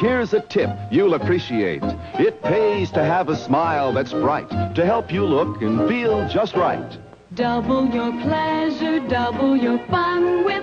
Here's a tip you'll appreciate. It pays to have a smile that's bright, to help you look and feel just right. Double your pleasure, double your fun with